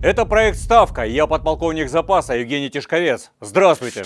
Это проект «Ставка». Я подполковник запаса Евгений Тишковец. Здравствуйте.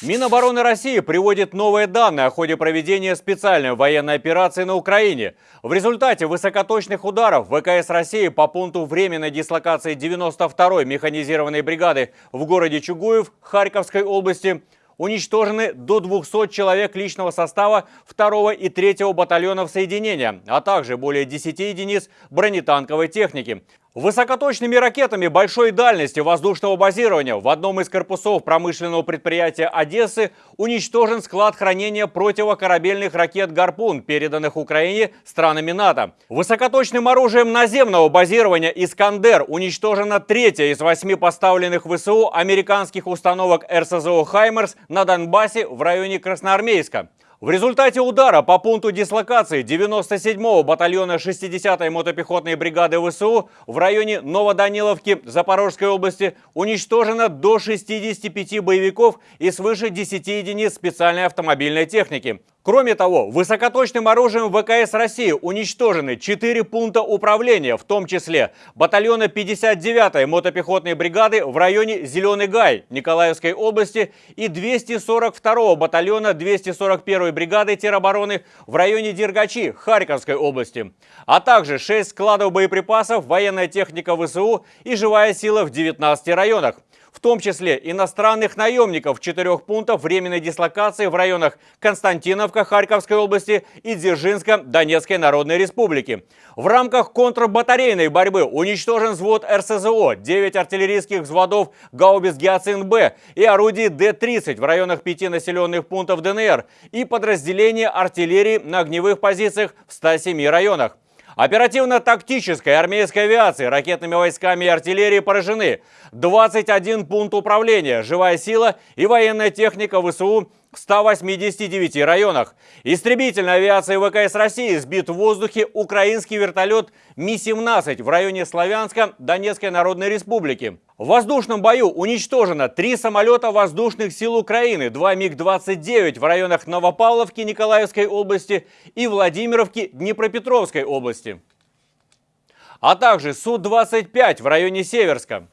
Минобороны России приводит новые данные о ходе проведения специальной военной операции на Украине. В результате высокоточных ударов ВКС России по пункту временной дислокации 92-й механизированной бригады в городе Чугуев Харьковской области уничтожены до 200 человек личного состава 2 и 3 батальонов соединения, а также более 10 единиц бронетанковой техники. Высокоточными ракетами большой дальности воздушного базирования в одном из корпусов промышленного предприятия Одессы уничтожен склад хранения противокорабельных ракет «Гарпун», переданных Украине странами НАТО. Высокоточным оружием наземного базирования «Искандер» уничтожена третья из восьми поставленных ВСУ американских установок РСЗО «Хаймерс» на Донбассе в районе Красноармейска. В результате удара по пункту дислокации 97-го батальона 60-й мотопехотной бригады ВСУ в районе Новоданиловки Запорожской области уничтожено до 65 боевиков и свыше 10 единиц специальной автомобильной техники. Кроме того, высокоточным оружием ВКС России уничтожены 4 пункта управления, в том числе батальона 59-й мотопехотной бригады в районе Зеленый Гай Николаевской области и 242-го батальона 241-й бригады теробороны в районе Дергачи Харьковской области, а также 6 складов боеприпасов, военная техника ВСУ и живая сила в 19 районах в том числе иностранных наемников четырех пунктов временной дислокации в районах Константиновка Харьковской области и Дзержинска Донецкой Народной Республики. В рамках контрбатарейной борьбы уничтожен взвод РСЗО, 9 артиллерийских взводов гаубиц «Гиацин-Б» и орудий Д-30 в районах пяти населенных пунктов ДНР и подразделения артиллерии на огневых позициях в 107 районах. Оперативно-тактической армейской авиации, ракетными войсками и артиллерией поражены. 21 пункт управления, живая сила и военная техника ВСУ в 189 районах. Истребительной авиацией ВКС России сбит в воздухе украинский вертолет Ми-17 в районе Славянска Донецкой Народной Республики. В воздушном бою уничтожено три самолета воздушных сил Украины, два МиГ-29 в районах Новопавловки Николаевской области и Владимировки Днепропетровской области, а также Су-25 в районе Северска.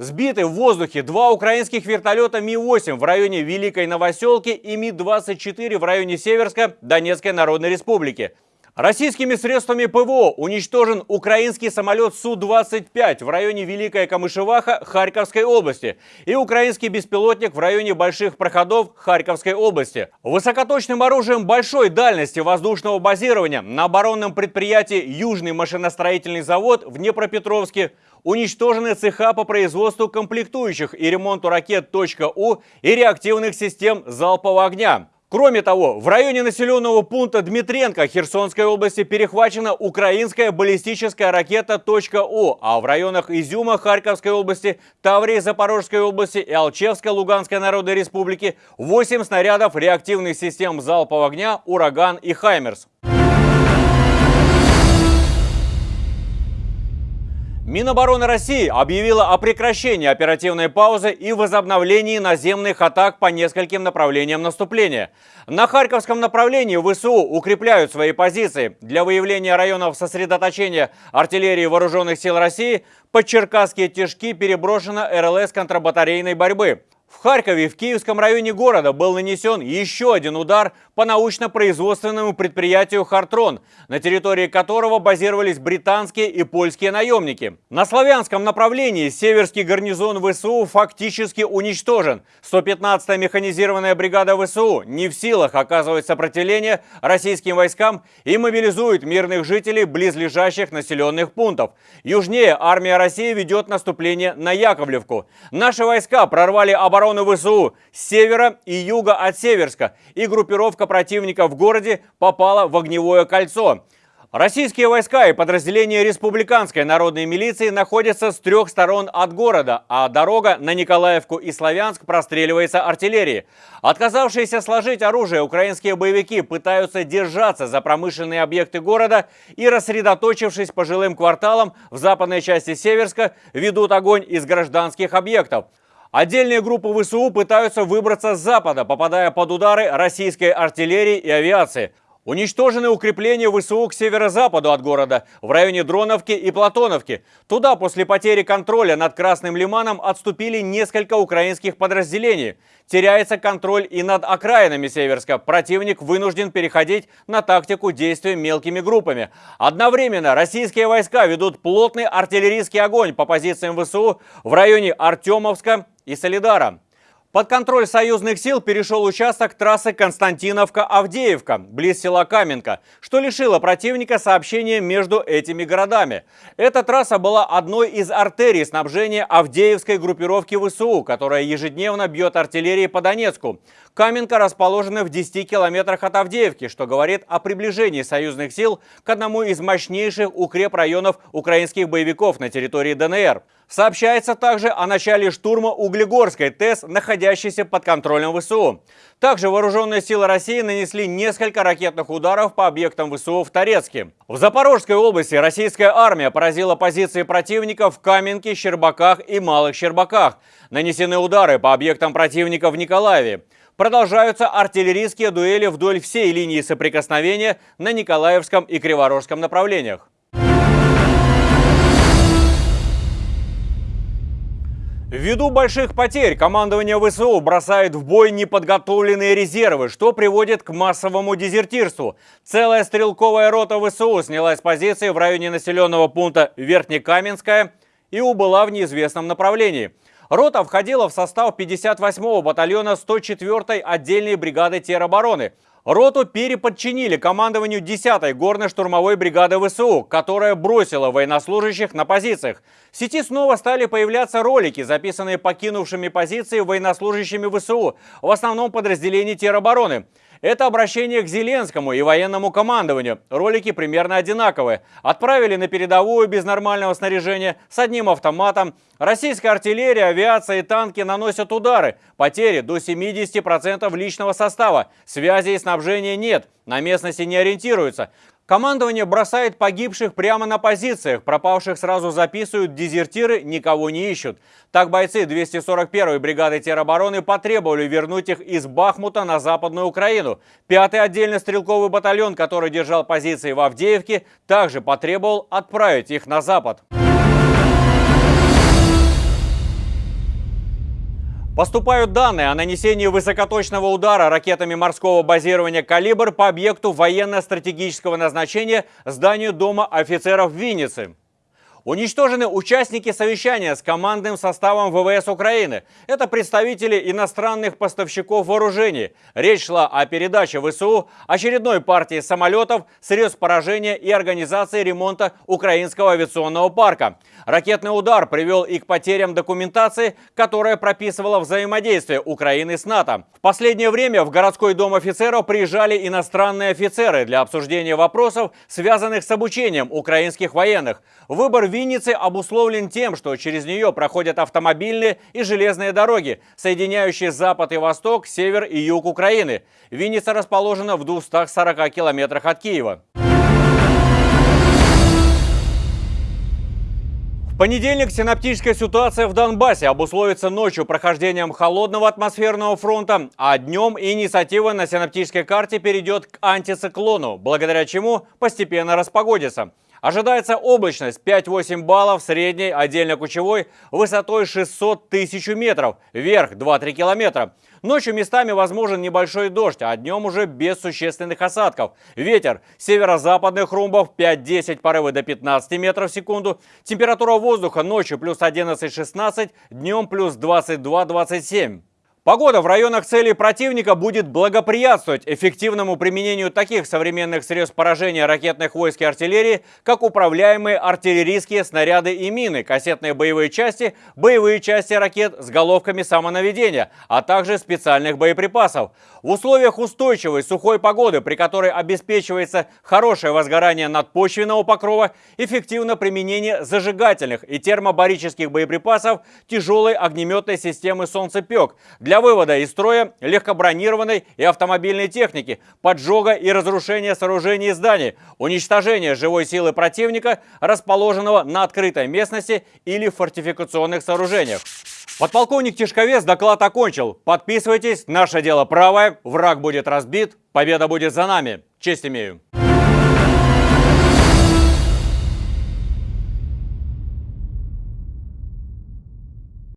Сбиты в воздухе два украинских вертолета Ми-8 в районе Великой Новоселки и Ми-24 в районе Северска Донецкой Народной Республики. Российскими средствами ПВО уничтожен украинский самолет Су-25 в районе Великая Камышеваха Харьковской области и украинский беспилотник в районе Больших Проходов Харьковской области. Высокоточным оружием большой дальности воздушного базирования на оборонном предприятии Южный машиностроительный завод в Днепропетровске уничтожены цеха по производству комплектующих и ремонту ракет «У» и реактивных систем залпового огня. Кроме того, в районе населенного пункта Дмитренко Херсонской области перехвачена украинская баллистическая ракета «У», а в районах Изюма Харьковской области, Таврии Запорожской области и Алчевской Луганской Народной Республики 8 снарядов реактивных систем залпового огня «Ураган» и «Хаймерс». Минобороны России объявила о прекращении оперативной паузы и возобновлении наземных атак по нескольким направлениям наступления. На Харьковском направлении ВСУ укрепляют свои позиции. Для выявления районов сосредоточения артиллерии Вооруженных сил России под Черкасские тяжки переброшена РЛС контрбатарейной борьбы. В Харькове в Киевском районе города был нанесен еще один удар по научно-производственному предприятию «Хартрон», на территории которого базировались британские и польские наемники. На славянском направлении северский гарнизон ВСУ фактически уничтожен. 115-я механизированная бригада ВСУ не в силах оказывать сопротивление российским войскам и мобилизует мирных жителей близлежащих населенных пунктов. Южнее армия России ведет наступление на Яковлевку. Наши войска прорвали оборону ВСУ с севера и юга от Северска, и группировка противника в городе попала в огневое кольцо. Российские войска и подразделения республиканской народной милиции находятся с трех сторон от города, а дорога на Николаевку и Славянск простреливается артиллерией. Отказавшиеся сложить оружие украинские боевики пытаются держаться за промышленные объекты города и, рассредоточившись по жилым кварталам в западной части Северска, ведут огонь из гражданских объектов. Отдельные группы ВСУ пытаются выбраться с запада, попадая под удары российской артиллерии и авиации. Уничтожены укрепления ВСУ к северо-западу от города, в районе Дроновки и Платоновки. Туда после потери контроля над Красным Лиманом отступили несколько украинских подразделений. Теряется контроль и над окраинами Северска. Противник вынужден переходить на тактику действия мелкими группами. Одновременно российские войска ведут плотный артиллерийский огонь по позициям ВСУ в районе Артемовска и Солидара. Под контроль союзных сил перешел участок трассы Константиновка-Авдеевка, близ села Каменка, что лишило противника сообщения между этими городами. Эта трасса была одной из артерий снабжения Авдеевской группировки ВСУ, которая ежедневно бьет артиллерией по Донецку. Каменка расположена в 10 километрах от Авдеевки, что говорит о приближении союзных сил к одному из мощнейших укрепрайонов украинских боевиков на территории ДНР. Сообщается также о начале штурма Углегорской ТЭС, находящейся под контролем ВСУ. Также вооруженные силы России нанесли несколько ракетных ударов по объектам ВСУ в Торецке. В Запорожской области российская армия поразила позиции противника в Каменке, Щербаках и Малых Щербаках. Нанесены удары по объектам противника в Николаеве. Продолжаются артиллерийские дуэли вдоль всей линии соприкосновения на Николаевском и Криворожском направлениях. Ввиду больших потерь командование ВСУ бросает в бой неподготовленные резервы, что приводит к массовому дезертирству. Целая стрелковая рота ВСУ снялась с позиции в районе населенного пункта Верхнекаменская и убыла в неизвестном направлении. Рота входила в состав 58-го батальона 104-й отдельной бригады теробороны – Роту переподчинили командованию 10-й горно-штурмовой бригады ВСУ, которая бросила военнослужащих на позициях. В сети снова стали появляться ролики, записанные покинувшими позиции военнослужащими ВСУ, в основном подразделении теробороны. Это обращение к Зеленскому и военному командованию. Ролики примерно одинаковые. Отправили на передовую без нормального снаряжения, с одним автоматом. Российская артиллерия, авиация и танки наносят удары. Потери до 70% личного состава. Связи и снабжения нет. На местности не ориентируются. Командование бросает погибших прямо на позициях, пропавших сразу записывают, дезертиры никого не ищут. Так бойцы 241-й бригады теробороны потребовали вернуть их из Бахмута на Западную Украину. Пятый отдельно стрелковый батальон, который держал позиции в Авдеевке, также потребовал отправить их на Запад. Поступают данные о нанесении высокоточного удара ракетами морского базирования «Калибр» по объекту военно-стратегического назначения зданию Дома офицеров в Виннице. Уничтожены участники совещания с командным составом ВВС Украины. Это представители иностранных поставщиков вооружений. Речь шла о передаче ВСУ очередной партии самолетов, средств поражения и организации ремонта украинского авиационного парка. Ракетный удар привел и к потерям документации, которая прописывала взаимодействие Украины с НАТО. В последнее время в городской дом офицеров приезжали иностранные офицеры для обсуждения вопросов, связанных с обучением украинских военных. Выбор Винницы обусловлен тем, что через нее проходят автомобильные и железные дороги, соединяющие запад и восток, север и юг Украины. Винница расположена в 240 километрах от Киева. В понедельник синаптическая ситуация в Донбассе обусловится ночью прохождением холодного атмосферного фронта, а днем инициатива на синаптической карте перейдет к антициклону, благодаря чему постепенно распогодится. Ожидается облачность 5-8 баллов, средней, отдельно кучевой, высотой 600 тысяч метров, вверх 2-3 километра. Ночью местами возможен небольшой дождь, а днем уже без существенных осадков. Ветер северо-западных румбов 5-10, порывы до 15 метров в секунду. Температура воздуха ночью плюс 11-16, днем плюс 22-27. Погода в районах целей противника будет благоприятствовать эффективному применению таких современных средств поражения ракетных войск и артиллерии, как управляемые артиллерийские снаряды и мины, кассетные боевые части, боевые части ракет с головками самонаведения, а также специальных боеприпасов. В условиях устойчивой сухой погоды, при которой обеспечивается хорошее возгорание надпочвенного покрова, эффективно применение зажигательных и термобарических боеприпасов тяжелой огнеметной системы «Солнцепек» вывода из строя легкобронированной и автомобильной техники, поджога и разрушения сооружений и зданий, уничтожения живой силы противника, расположенного на открытой местности или в фортификационных сооружениях. Подполковник Тишковец доклад окончил. Подписывайтесь, наше дело правое, враг будет разбит, победа будет за нами. Честь имею.